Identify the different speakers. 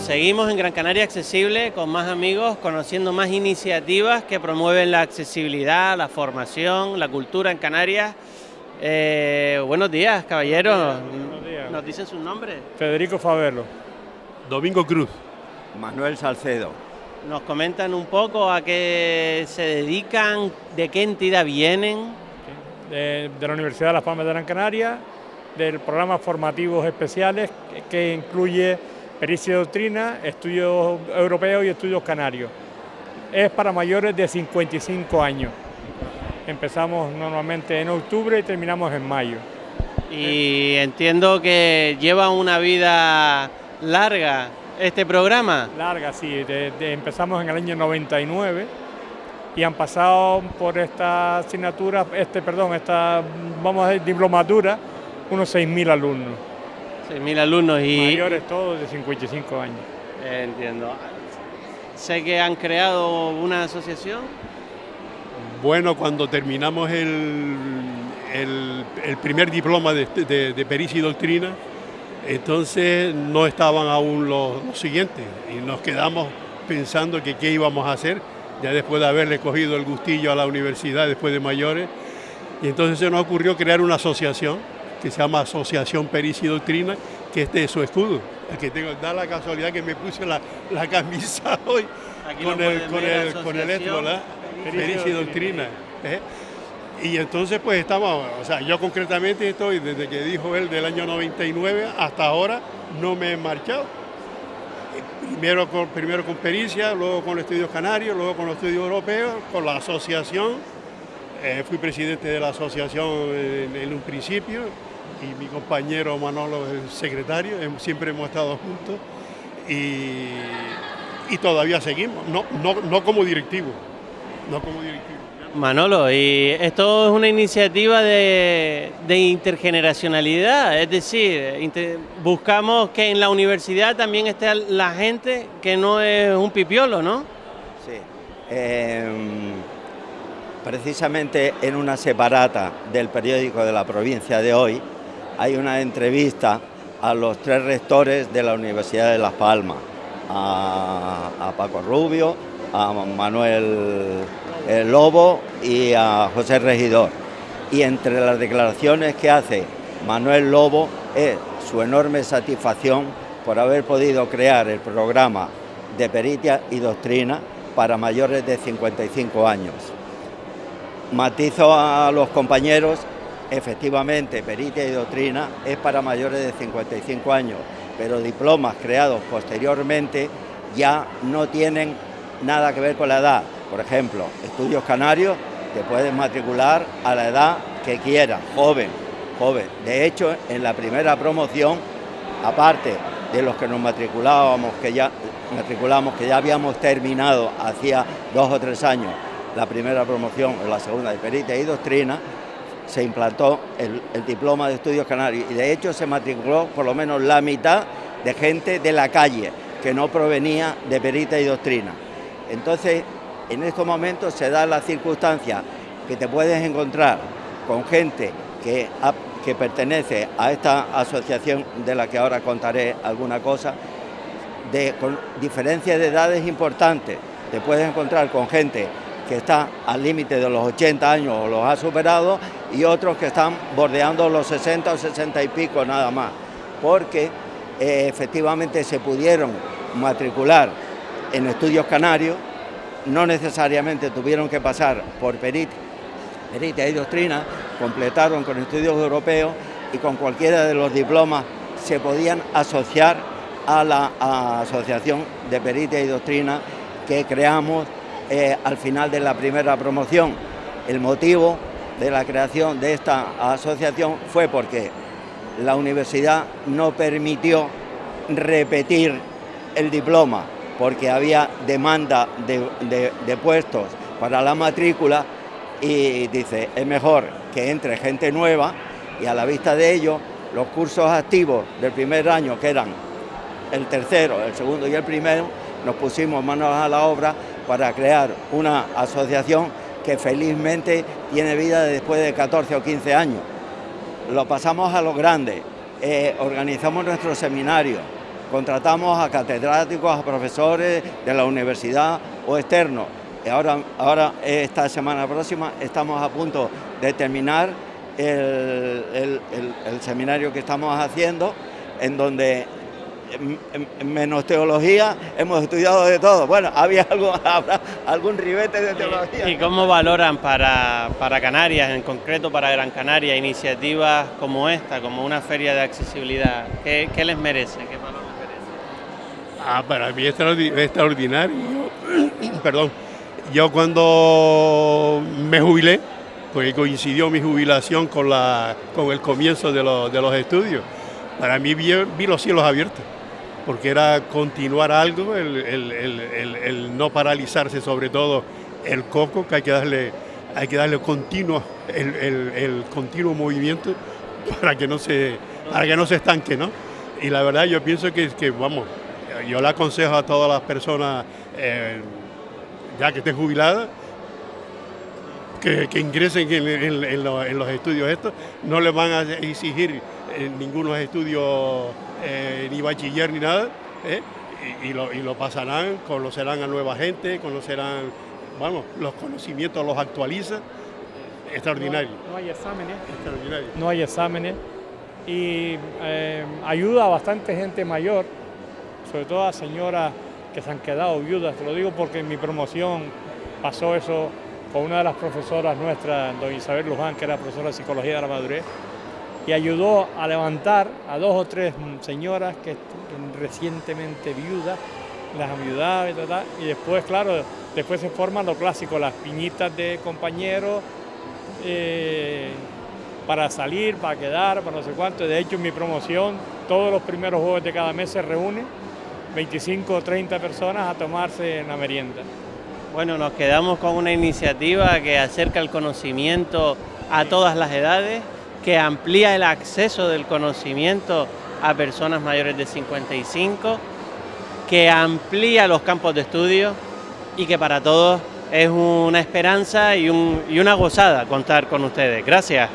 Speaker 1: seguimos en Gran Canaria Accesible con más amigos, conociendo más iniciativas que promueven la accesibilidad, la formación, la cultura en Canarias. Eh, buenos días, caballeros.
Speaker 2: Buenos días.
Speaker 1: ¿Nos dicen su nombre?
Speaker 2: Federico Favelo.
Speaker 3: Domingo Cruz.
Speaker 4: Manuel Salcedo.
Speaker 1: ¿Nos comentan un poco a qué se dedican, de qué entidad vienen?
Speaker 2: De, de la Universidad de Las Palmas de Gran Canaria, del programa formativos especiales que, que incluye pericia y doctrina, estudios europeos y estudios canarios. Es para mayores de 55 años. Empezamos normalmente en octubre y terminamos en mayo.
Speaker 1: Y entiendo que lleva una vida larga este programa.
Speaker 2: Larga, sí. de- de- empezamos en el año 99 y han pasado por esta asignatura, este, perdón, esta, vamos a decir, diplomatura, unos 6.000 alumnos.
Speaker 1: 6.000 alumnos y...
Speaker 2: Mayores todos de 55 años.
Speaker 1: Entiendo. Sé que han creado una asociación.
Speaker 3: Bueno, cuando terminamos el, el- el primer diploma de, de- de pericia y doctrina, entonces no estaban aún los, los siguientes y nos quedamos pensando que qué íbamos a hacer, ya después de haberle cogido el gustillo a la universidad después de mayores. Y entonces se nos ocurrió crear una asociación que se llama Asociación Pericia y Doctrina, que este es su escudo. Que tengo, da la casualidad que me puse la, la camisa hoy
Speaker 1: Aquí
Speaker 3: con el, con el, con el
Speaker 1: asociación.
Speaker 3: esto, ¿verdad?
Speaker 2: Pericia y
Speaker 3: doctrina. ¿eh? Y entonces pues estamos, o sea, yo concretamente estoy desde que dijo él del año 99 hasta ahora no me he marchado. Primero con, primero con pericia, luego con los estudios canarios, luego con los estudios europeos, con la asociación. Eh, fui presidente de la asociación en, en un principio y mi compañero Manolo es el secretario, siempre hemos estado juntos y, y todavía seguimos, no, no, no como directivo, no como directivo.
Speaker 1: Manolo, y esto es una iniciativa de, de intergeneracionalidad, es decir, inter- buscamos que en la universidad también esté la gente que no es un pipiolo, ¿no?
Speaker 4: Sí. Em, precisamente en una separata del periódico de la provincia de hoy hay una entrevista a los tres rectores de la Universidad de Las Palmas, a, Paco Rubio, a Manuel eh, Lobo y a José Regidor. Y entre las declaraciones que hace Manuel Lobo es su enorme satisfacción por haber podido crear el programa de pericia y doctrina para mayores de 55 años. Matizo a los compañeros, efectivamente, pericia y doctrina es para mayores de 55 años, pero diplomas creados posteriormente ya no tienen nada que ver con la edad. Por ejemplo, estudios canarios te puedes matricular a la edad que quieras, joven, joven. De hecho, en la primera promoción, aparte de los que nos matriculábamos, que ya matriculamos, que ya habíamos terminado hacía dos o tres años la primera promoción o la segunda de pericia y doctrina, se implantó el, diploma de estudios canarios y de hecho se matriculó por lo menos la mitad de gente de la calle que no provenía de pericia y doctrina. Entonces, en estos momentos se da la circunstancia que te puedes encontrar con gente que pertenece a esta asociación de la que ahora contaré alguna cosa, de, con diferencias de edades importantes. Te puedes encontrar con gente que está al límite de los 80 años o los ha superado y otros que están bordeando los 60 o 60 y pico nada más, porque eh, efectivamente se pudieron matricular en estudios canarios, no necesariamente tuvieron que pasar por perit, pericia y doctrina, completaron con estudios europeos y con cualquiera de los diplomas se podían asociar a la asociación de pericia y doctrina que creamos eh, al final de la primera promoción. El motivo de la creación de esta asociación fue porque la universidad no permitió repetir el diploma porque había demanda de, puestos para la matrícula y dice, es mejor que entre gente nueva y a la vista de ello los cursos activos del primer año, que eran el tercero, el segundo y el primero, nos pusimos manos a la obra para crear una asociación que felizmente tiene vida después de 14 o 15 años. Lo pasamos a lo grande, eh, organizamos nuestros seminarios, contratamos a catedráticos, a profesores de la universidad o externos. Ahora, ahora, esta semana próxima, estamos a punto de terminar el, el seminario que estamos haciendo, en donde menos teología, hemos estudiado de todo. Bueno, había algo, habrá algún ribete de teología.
Speaker 1: ¿Y cómo valoran para, para Canarias, en concreto para Gran Canaria, iniciativas como esta, como una feria de accesibilidad? ¿Qué, qué les merece? ¿Qué valor les merece?
Speaker 3: Ah, para mí es extraordinario. perdón, yo cuando me jubilé, porque coincidió mi jubilación con, la, con el comienzo de, de los estudios, para mí vi, vi los cielos abiertos porque era continuar algo, el, no paralizarse, sobre todo el coco, que hay que darle, hay que darle continuo, el, continuo movimiento para que no se, para que no se estanque, ¿no? Y la verdad yo pienso que, que vamos, yo le aconsejo a todas las personas, eh, ya que estén jubiladas, que, ingresen en, los, estudios estos, no les van a exigir eh, ningunos estudios eh, ni bachiller ni nada, ¿eh? y, lo, pasarán, conocerán a nueva gente, conocerán, vamos, los conocimientos los actualizan, extraordinario.
Speaker 2: No, hay exámenes. No hay exámenes y eh, ayuda a bastante gente mayor, sobre todo a señoras que se han quedado viudas, te lo digo porque en mi promoción pasó eso con una de las profesoras nuestras, doña Isabel Luján, que era profesora de Psicología de la Madurez, y ayudó a levantar a dos o tres señoras que recientemente viudas, las ayudaba y tal, y después, claro, después se forman lo clásico, las piñitas de compañeros eh, para salir, para quedar, para no sé cuánto. De hecho, en mi promoción, todos los primeros jueves de cada mes se reúnen 25 o 30 personas a tomarse la merienda.
Speaker 1: Bueno, nos quedamos con una iniciativa que acerca el conocimiento a todas las edades, que amplía el acceso del conocimiento a personas mayores de 55, que amplía los campos de estudio y que para todos es una esperanza y, una gozada contar con ustedes. Gracias.